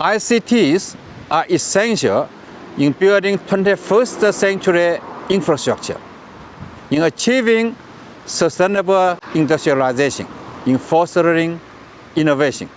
ICTs are essential in building 21st century infrastructure, in achieving sustainable industrialization, in fostering innovation.